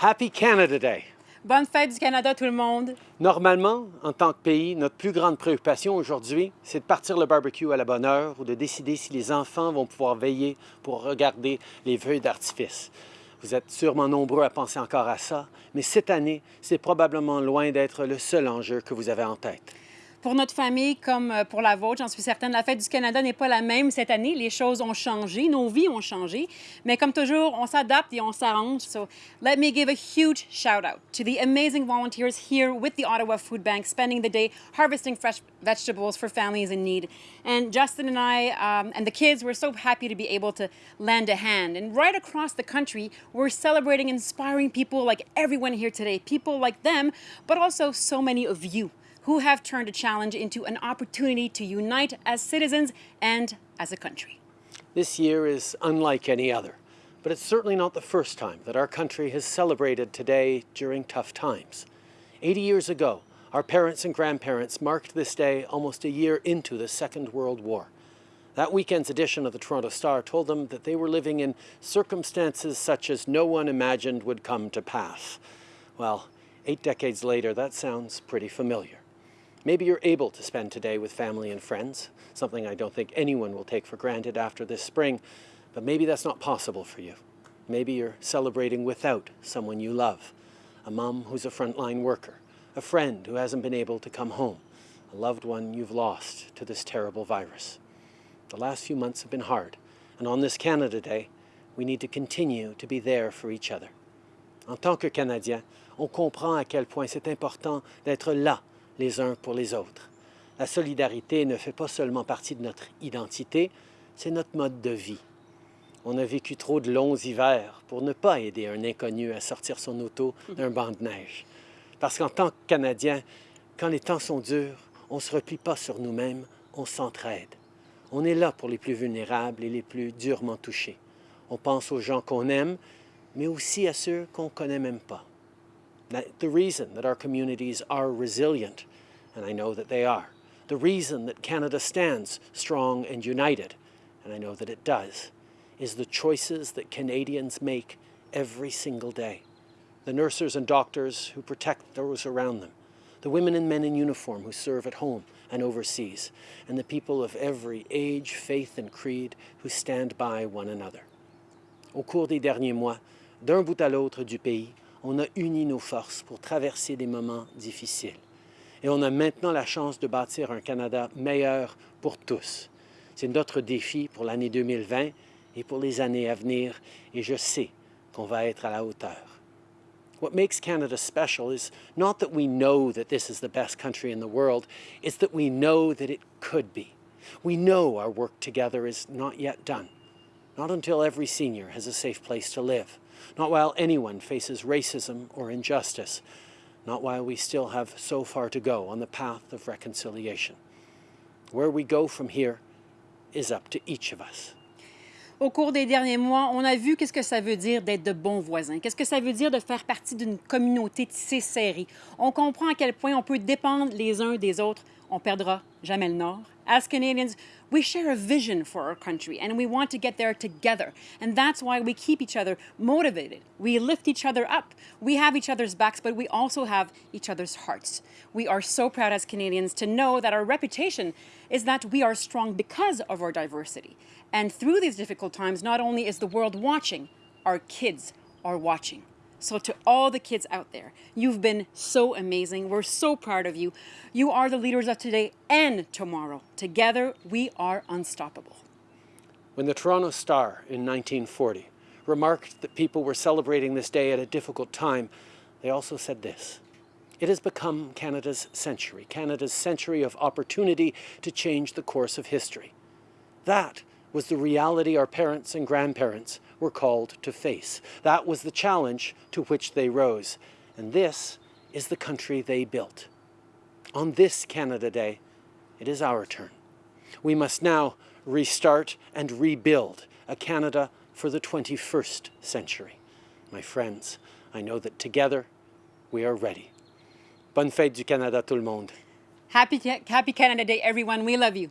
Happy Canada Day! Bonne fête du Canada tout le monde! Normalement, en tant que pays, notre plus grande préoccupation aujourd'hui, c'est de partir le barbecue à la bonne heure ou de décider si les enfants vont pouvoir veiller pour regarder les feux d'artifice. Vous êtes sûrement nombreux à penser encore à ça, mais cette année, c'est probablement loin d'être le seul enjeu que vous avez en tête. Pour notre famille, comme euh, pour la vôtre, j'en suis certaine, la fête du Canada n'est pas la même cette année. Les choses ont changé, nos vies ont changé. Mais comme toujours, on s'adapte et on s'arrange. So let me give a huge shout out to the amazing volunteers here with the Ottawa Food Bank, spending the day harvesting fresh vegetables for families in need. And Justin and I um, and the kids, we're so happy to be able to lend a hand. And right across the country, we're celebrating inspiring people like everyone here today, people like them, but also so many of you who have turned a challenge into an opportunity to unite as citizens and as a country. This year is unlike any other, but it's certainly not the first time that our country has celebrated today during tough times. 80 years ago, our parents and grandparents marked this day almost a year into the Second World War. That weekend's edition of the Toronto Star told them that they were living in circumstances such as no one imagined would come to pass. Well, eight decades later, that sounds pretty familiar. Maybe you're able to spend today with family and friends, something I don't think anyone will take for granted after this spring, but maybe that's not possible for you. Maybe you're celebrating without someone you love, a mom who's a frontline worker, a friend who hasn't been able to come home, a loved one you've lost to this terrible virus. The last few months have been hard, and on this Canada Day, we need to continue to be there for each other. En tant que Canadiens, on comprend à quel point c'est important d'être là les uns pour les autres. La solidarité ne fait pas seulement partie de notre identité, c'est notre mode de vie. On a vécu trop de longs hivers pour ne pas aider un inconnu à sortir son auto d'un banc de neige. Parce qu'en tant que Canadiens, quand les temps sont durs, on ne se replie pas sur nous-mêmes, on s'entraide. On est là pour les plus vulnérables et les plus durement touchés. On pense aux gens qu'on aime, mais aussi à ceux qu'on ne connaît même pas. The reason that our communities are resilient, and I know that they are, the reason that Canada stands strong and united, and I know that it does, is the choices that Canadians make every single day. The nurses and doctors who protect those around them, the women and men in uniform who serve at home and overseas, and the people of every age, faith and creed who stand by one another. Au cours des derniers mois, d'un bout à l'autre du pays, on a uni nos forces pour traverser des moments difficiles. Et on a maintenant la chance de bâtir un Canada meilleur pour tous. C'est notre défi pour l'année 2020 et pour les années à venir, et je sais qu'on va être à la hauteur. What makes Canada special is not that we know that this is the best country in the world, it's that we know that it could be. We know our work together is not yet done, not until every senior has a safe place to live not while anyone faces racism or injustice, not while we still have so far to go on the path of reconciliation. Where we go from here is up to each of us. Au cours des derniers mois, on a vu qu'est-ce que ça veut dire d'être de bons voisins, qu'est-ce que ça veut dire de faire partie d'une communauté tissée serrée. On comprend à quel point on peut dépendre les uns des autres. On perdra jamais le Nord. As Canadians, we share a vision for our country and we want to get there together. And that's why we keep each other motivated. We lift each other up. We have each other's backs, but we also have each other's hearts. We are so proud as Canadians to know that our reputation is that we are strong because of our diversity. And through these difficult times, not only is the world watching, our kids are watching. So to all the kids out there, you've been so amazing. We're so proud of you. You are the leaders of today and tomorrow. Together, we are unstoppable. When the Toronto Star in 1940 remarked that people were celebrating this day at a difficult time, they also said this. It has become Canada's century, Canada's century of opportunity to change the course of history. That was the reality our parents and grandparents were called to face. That was the challenge to which they rose. And this is the country they built. On this Canada Day, it is our turn. We must now restart and rebuild a Canada for the 21st century. My friends, I know that together we are ready. Bonne fête du Canada tout le monde. Happy, happy Canada Day, everyone. We love you.